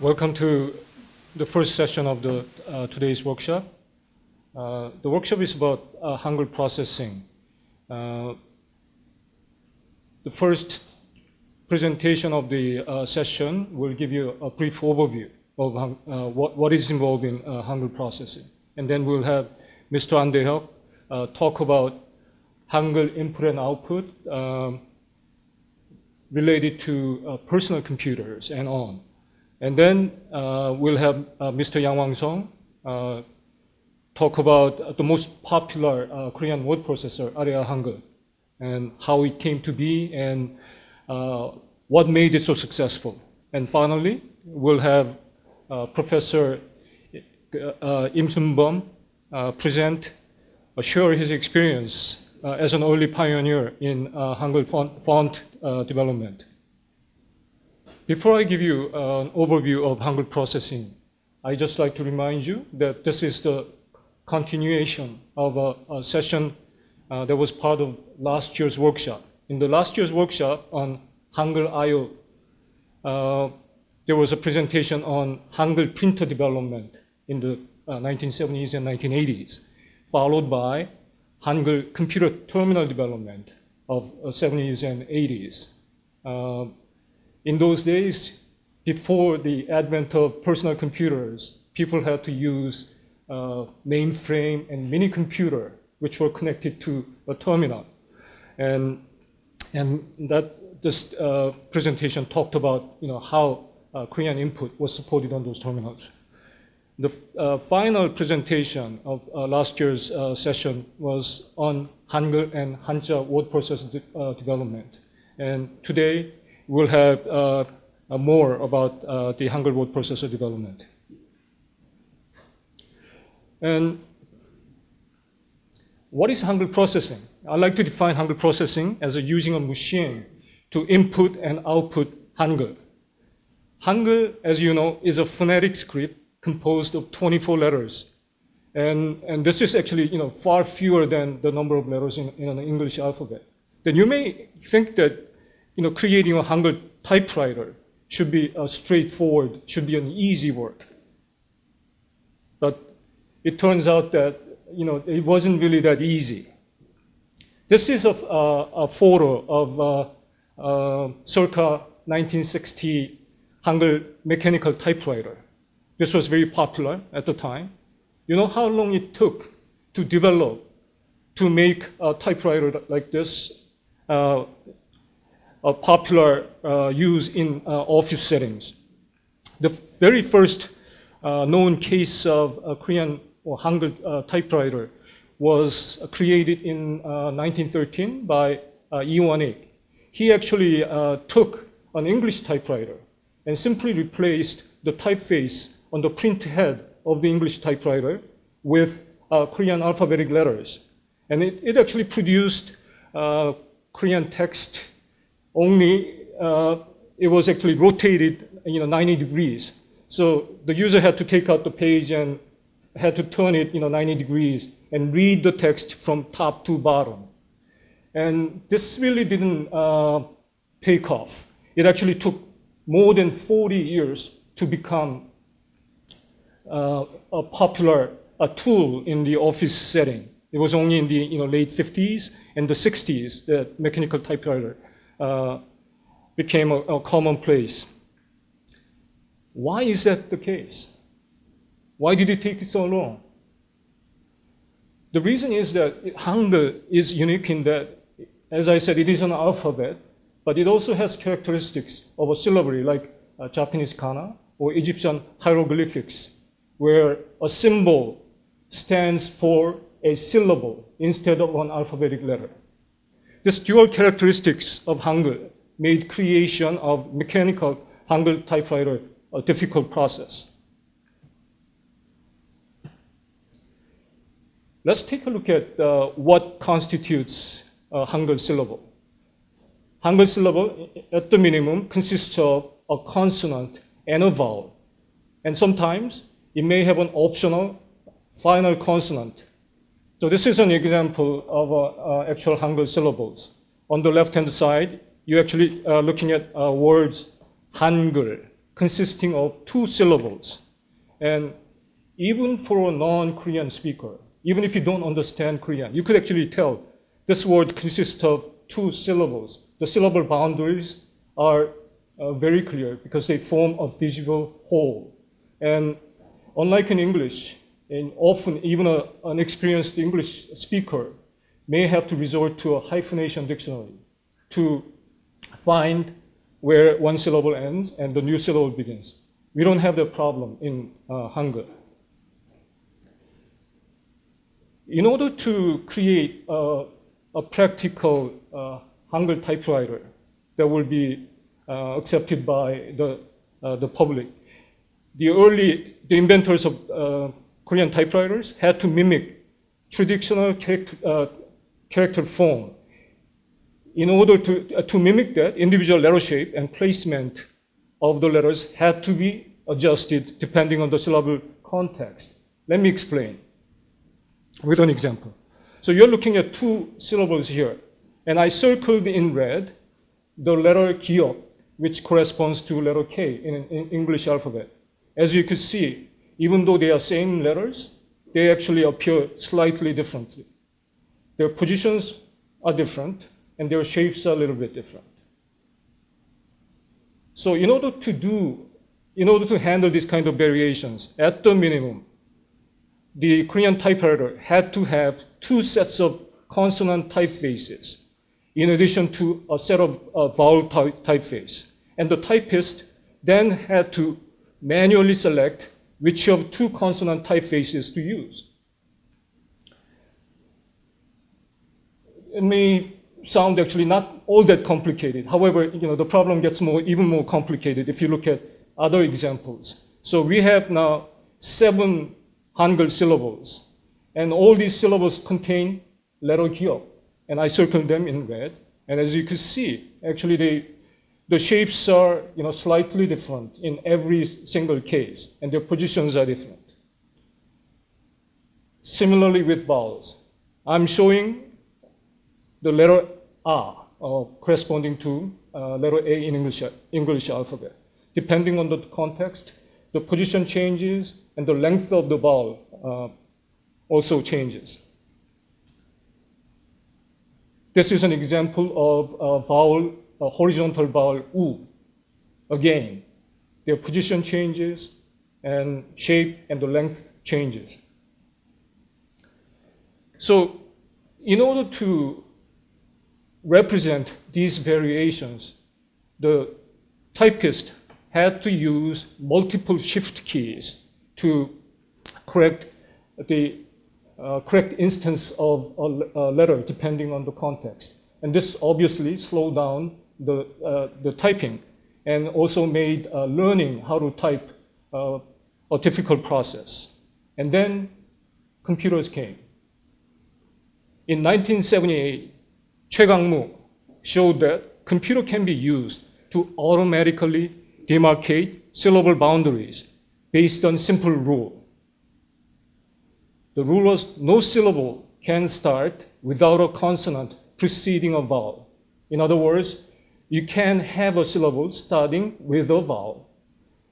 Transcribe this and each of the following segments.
Welcome to the first session of the uh, today's workshop. Uh, the workshop is about uh, Hangul processing. Uh, the first presentation of the uh, session will give you a brief overview of uh, what, what is involved in Hangul processing. And then we'll have Mr. An Dae-hyuk talk about Hangul input and output um, related to personal computers and on. And then uh, we'll have uh, Mr. Yang Wang-sung uh, talk about the most popular uh, Korean word processor, Aria Hangul, and how it came to be and uh, what made it so successful. And finally, we'll have uh, Professor Im Sun-bum present, share his experience as an early pioneer in Hangul font, font development. Before I give you an overview of Hangul processing, I just like to remind you that this is the continuation of a, a session uh, that was part of last year's workshop. In the last year's workshop on Hangul IO, uh, there was a presentation on Hangul printer development in the uh, 1970s and 1980s, followed by Hangul computer terminal development of 70s uh, and 80s. Uh, in those days, before the advent of personal computers, people had to use uh, mainframe and mini computer, which were connected to a terminal. And, and that this uh, presentation talked about you know, how uh, Korean input was supported on those terminals. The uh, final presentation of uh, last year's uh, session was on Hangul and Hanja word processor de development. And today, we'll have uh, more about uh, the Hangul word processor development. And what is Hangul processing? I like to define Hangul processing as a using a machine to input and output Hangul. Hangul, as you know, is a phonetic script composed of 24 letters. And, and this is actually you know, far fewer than the number of letters in, in an English alphabet. Then you may think that you know, creating a Hangul typewriter should be a straightforward, should be an easy work. But it turns out that you know, it wasn't really that easy. This is a, a photo of uh, uh, circa 1960 Hangul mechanical typewriter. This was very popular at the time. You know how long it took to develop, to make a typewriter like this? Uh, a popular uh, use in uh, office settings. The very first uh, known case of a Korean or Hangul typewriter was created in 1913 by uh, Lee Won-ik. He actually took an English typewriter and simply replaced the typeface on the print head of the English typewriter with uh, Korean alphabetic letters. And it, it actually produced uh, Korean text only uh, it was actually rotated you know, 90 degrees. So the user had to take out the page and had to turn it you know, 90 degrees and read the text from top to bottom. And this really didn't uh, take off. It actually took more than 40 years to become uh, a popular a tool in the office setting. It was only in the you know, late 50s and the 60s that mechanical typewriter uh, became a, a commonplace. Why is that the case? Why did it take so long? The reason is that Hangul is unique in that, as I said, it is an alphabet, but it also has characteristics of a syllabary like uh, Japanese kana or Egyptian hieroglyphics, where a symbol stands for a syllable instead of one alphabetic letter. This dual characteristics of Hangul made creation of mechanical Hangul typewriter a difficult process. Let's take a look at uh, what constitutes a Hangul syllable. Hangul syllable, at the minimum, consists of a consonant and a vowel. And sometimes it may have an optional final consonant so this is an example of uh, uh, actual Hangul syllables. On the left-hand side, you're actually uh, looking at uh, words Hangul, consisting of two syllables. And even for a non-Korean speaker, even if you don't understand Korean, you could actually tell this word consists of two syllables. The syllable boundaries are uh, very clear because they form a visual whole. And unlike in English, and often even a, an experienced English speaker may have to resort to a hyphenation dictionary to find where one syllable ends and the new syllable begins. We don't have that problem in uh, Hangul. In order to create a, a practical uh, Hangul typewriter that will be uh, accepted by the, uh, the public, the early, the inventors of uh, Korean typewriters had to mimic traditional character, uh, character form. In order to, uh, to mimic that, individual letter shape and placement of the letters had to be adjusted depending on the syllable context. Let me explain with an example. So you're looking at two syllables here, and I circled in red the letter 기역, which corresponds to letter K in, in English alphabet. As you can see, even though they are same letters, they actually appear slightly differently. Their positions are different, and their shapes are a little bit different. So in order to do, in order to handle these kind of variations, at the minimum, the Korean typewriter had to have two sets of consonant typefaces in addition to a set of uh, vowel typeface. And the typist then had to manually select which of two consonant typefaces to use. It may sound actually not all that complicated. However, you know, the problem gets more, even more complicated if you look at other examples. So we have now seven Hangul syllables. And all these syllables contain letter 기역. And I circled them in red. And as you can see, actually they the shapes are you know, slightly different in every single case, and their positions are different. Similarly with vowels, I'm showing the letter A uh, corresponding to uh, letter A in English, English alphabet. Depending on the context, the position changes and the length of the vowel uh, also changes. This is an example of a vowel a horizontal vowel u. Again, their position changes and shape and the length changes. So in order to represent these variations, the typist had to use multiple shift keys to correct the uh, correct instance of a, a letter depending on the context. And this obviously slowed down the, uh, the typing and also made uh, learning how to type uh, a difficult process. And then computers came. In 1978, Choi Kang-moo showed that computer can be used to automatically demarcate syllable boundaries based on simple rule. The rule was no syllable can start without a consonant preceding a vowel. In other words, you can have a syllable starting with a vowel.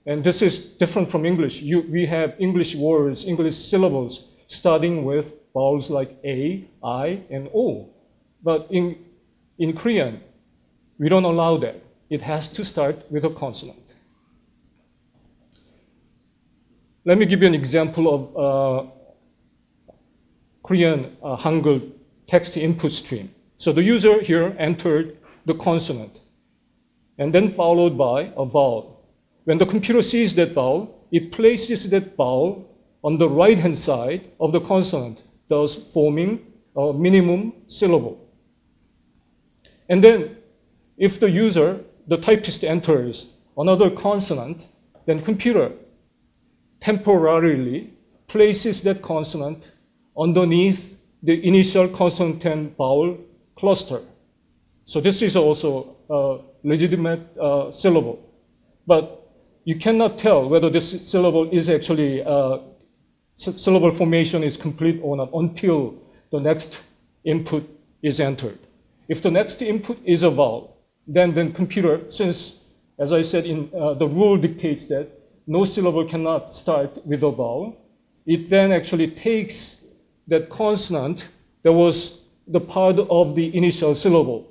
And this is different from English. You, we have English words, English syllables starting with vowels like A, I, and O. But in, in Korean, we don't allow that. It has to start with a consonant. Let me give you an example of uh, Korean uh, Hangul text input stream. So the user here entered the consonant and then followed by a vowel. When the computer sees that vowel, it places that vowel on the right-hand side of the consonant, thus forming a minimum syllable. And then if the user, the typist enters another consonant, then computer temporarily places that consonant underneath the initial consonant and vowel cluster. So this is also a legitimate uh, syllable. But you cannot tell whether this syllable is actually, uh, syllable formation is complete or not until the next input is entered. If the next input is a vowel, then the computer, since as I said, in uh, the rule dictates that no syllable cannot start with a vowel. It then actually takes that consonant that was the part of the initial syllable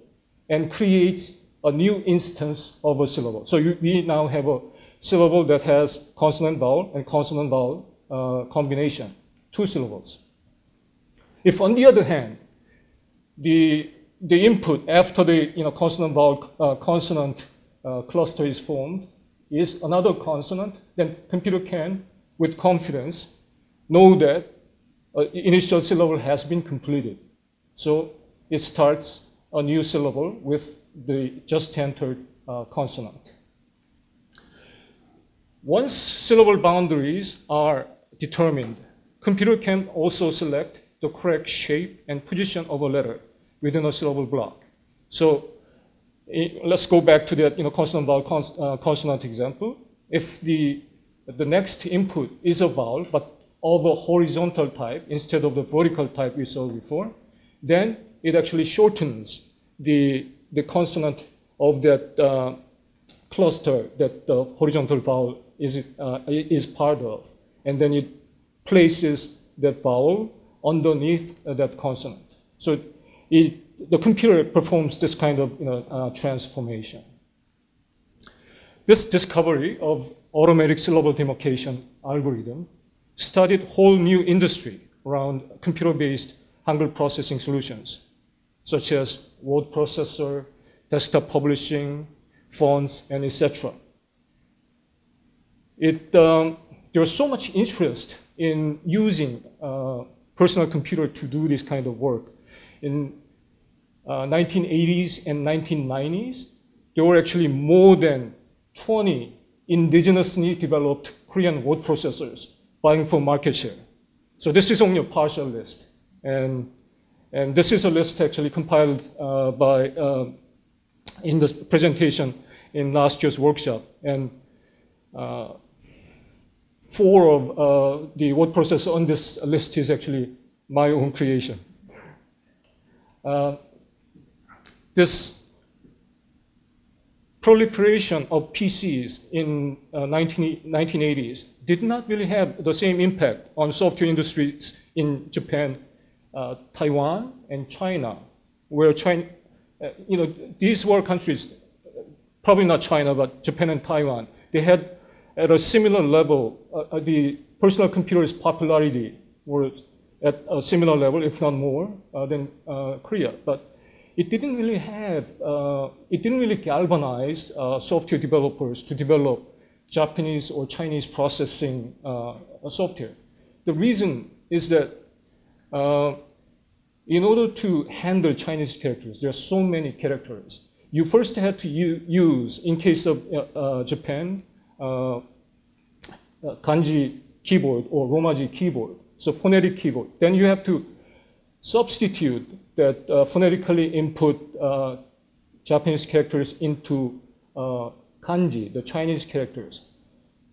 and creates a new instance of a syllable. So you, we now have a syllable that has consonant vowel and consonant vowel uh, combination, two syllables. If on the other hand, the, the input after the you know, consonant vowel uh, consonant uh, cluster is formed is another consonant, then computer can, with confidence, know that uh, initial syllable has been completed. So it starts a new syllable with the just entered uh, consonant. Once syllable boundaries are determined, computer can also select the correct shape and position of a letter within a syllable block. So let's go back to that you know, consonant vowel cons uh, consonant example. If the, the next input is a vowel, but of a horizontal type instead of the vertical type we saw before, then it actually shortens the, the consonant of that uh, cluster that the horizontal vowel is, uh, is part of. And then it places that vowel underneath uh, that consonant. So it, the computer performs this kind of you know, uh, transformation. This discovery of automatic syllable demarcation algorithm started whole new industry around computer-based Hangul processing solutions, such as word processor, desktop publishing, fonts, and etc. It, um, there was so much interest in using uh, personal computer to do this kind of work. In uh, 1980s and 1990s, there were actually more than 20 indigenously developed Korean word processors buying for market share. So this is only a partial list. And, and this is a list actually compiled uh, by, uh, in this presentation in last year's workshop. And uh, four of uh, the word processor on this list is actually my own creation. Uh, this proliferation of PCs in uh, 19, 1980s did not really have the same impact on software industries in Japan, uh, Taiwan, and China, where China, uh, you know, these were countries, probably not China, but Japan and Taiwan. They had at a similar level, uh, uh, the personal computer's popularity was at a similar level, if not more, uh, than Korea. But it didn't really have, it didn't really galvanize software developers to develop Japanese or Chinese processing software. The reason is that in order to handle Chinese characters, there are so many characters. You first had to use, in case of Japan, uh, uh, kanji keyboard or Romaji keyboard, so phonetic keyboard. Then you have to substitute that uh, phonetically input uh, Japanese characters into uh, kanji, the Chinese characters.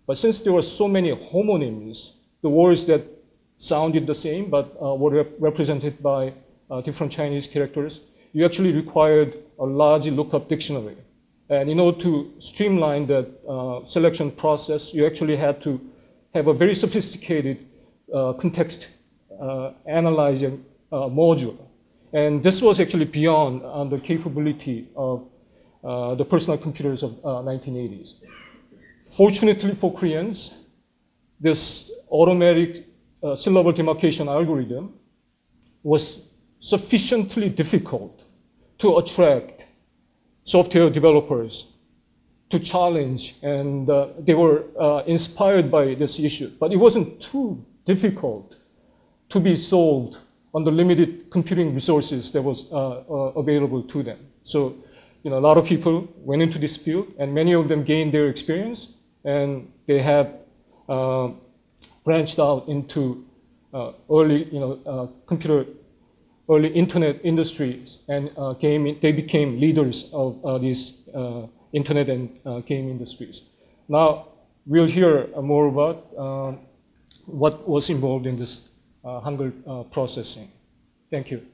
But since there were so many homonyms, the words that sounded the same but uh, were rep represented by different Chinese characters, you actually required a large lookup dictionary. And in order to streamline that uh, selection process, you actually had to have a very sophisticated uh, context uh, analyzing uh, module. And this was actually beyond uh, the capability of uh, the personal computers of 1980s. Fortunately for Koreans, this automatic syllable demarcation algorithm was sufficiently difficult to attract software developers to challenge, and uh, they were uh, inspired by this issue. But it wasn't too difficult to be solved on the limited computing resources that was uh, uh, available to them. So, you know, a lot of people went into this field, and many of them gained their experience, and they have uh, branched out into uh, early, you know, computer early internet industries and uh, they became leaders of uh, these uh, internet and uh, game industries. Now, we'll hear more about um, what was involved in this Hangul processing. Thank you.